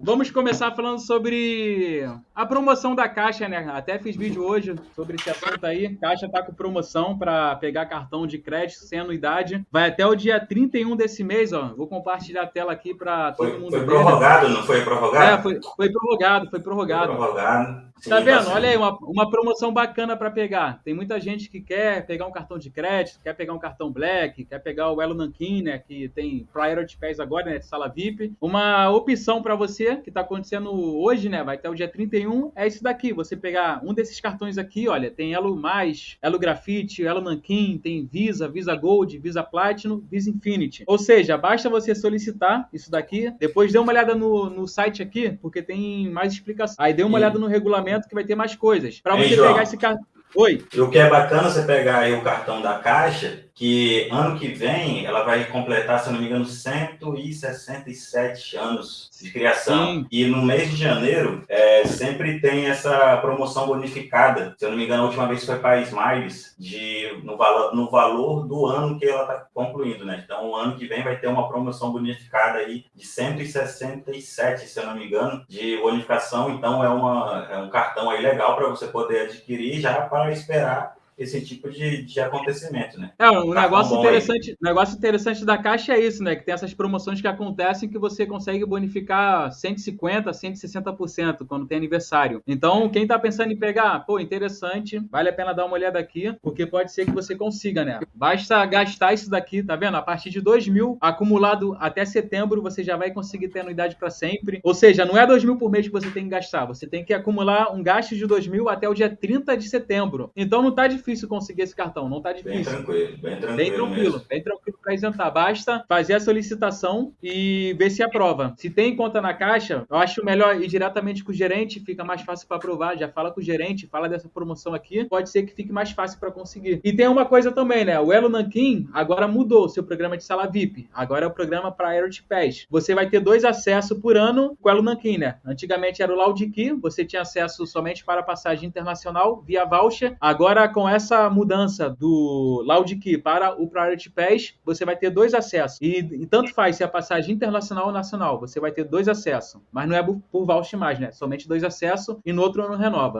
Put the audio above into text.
Vamos começar falando sobre a promoção da Caixa, né? Até fiz vídeo hoje sobre esse assunto aí. Caixa tá com promoção para pegar cartão de crédito sem anuidade. Vai até o dia 31 desse mês, ó. Vou compartilhar a tela aqui para todo foi, mundo foi ver. prorrogado, não foi prorrogado? É, foi, foi prorrogado, foi prorrogado. Foi prorrogado. Sim, Tá vendo? bastante. Olha aí, uma, uma promoção bacana para pegar. Tem muita gente que quer pegar um cartão de crédito, quer pegar um cartão Black, quer pegar o Elo Nankin, né? Que tem Priority Pass agora, né? Sala VIP. Uma opção para você, que tá acontecendo hoje, né? Vai até o dia 31, é esse daqui. Você pegar um desses cartões aqui, olha, tem Elo Mais, Elo Grafite, Elo Nankin, tem Visa, Visa Gold, Visa Platinum, Visa Infinity. Ou seja, basta você solicitar isso daqui, depois dê uma olhada no, no site aqui, porque tem mais explicação. Aí dê uma E- olhada no regulamento que vai ter mais coisas. Para você João? pegar esse cartão. Oi. E o que é bacana você pegar aí o cartão da Caixa, que ano que vem ela vai completar, se não me engano, 167 anos de criação. Sim. E no mês de janeiro é, sempre tem essa promoção bonificada. Se eu não me engano, a última vez foi para Smiles, de, no, valor, no valor do ano que ela está concluindo, né? Então, o ano que vem vai ter uma promoção bonificada aí de 167, se eu não me engano, de bonificação. Então, é, uma, é um cartão aí legal para você poder adquirir já para esperar esse tipo de, de acontecimento, né? É, um Tá negócio interessante, negócio interessante da Caixa é isso, né? Que tem essas promoções que acontecem que você consegue bonificar 150, 160% quando tem aniversário. Então, quem tá pensando em pegar, pô, interessante, vale a pena dar uma olhada aqui, porque pode ser que você consiga, né? Basta gastar isso daqui, tá vendo? A partir de 2 mil, acumulado até setembro, você já vai conseguir ter anuidade para sempre. Ou seja, não é 2 mil por mês que você tem que gastar, você tem que acumular um gasto de 2 mil até o dia 30 de setembro. Então, não tá difícil conseguir esse cartão, não tá Bem difícil. tranquilo, bem tranquilo. Bem tranquilo, mesmo. bem tranquilo para isentar. Basta fazer a solicitação e ver se aprova. Se tem conta na caixa, eu acho melhor ir diretamente com o gerente, fica mais fácil para aprovar. Já fala com o gerente, fala dessa promoção aqui, pode ser que fique mais fácil para conseguir. E tem uma coisa também, né? O Elo Nankin agora mudou o seu programa de sala VIP. Agora é o programa Priority Pass. Você vai ter dois acessos por ano com o Elo Nankin, né? Antigamente era o Laudiki, você tinha acesso somente para passagem internacional via voucher. Agora com essa mudança do Laudiki para o Priority Pass, você vai ter dois acessos. E, e tanto faz se é passagem internacional ou nacional, você vai ter dois acessos. Mas não é por voucher mais, né? Somente dois acessos e no outro ano renova.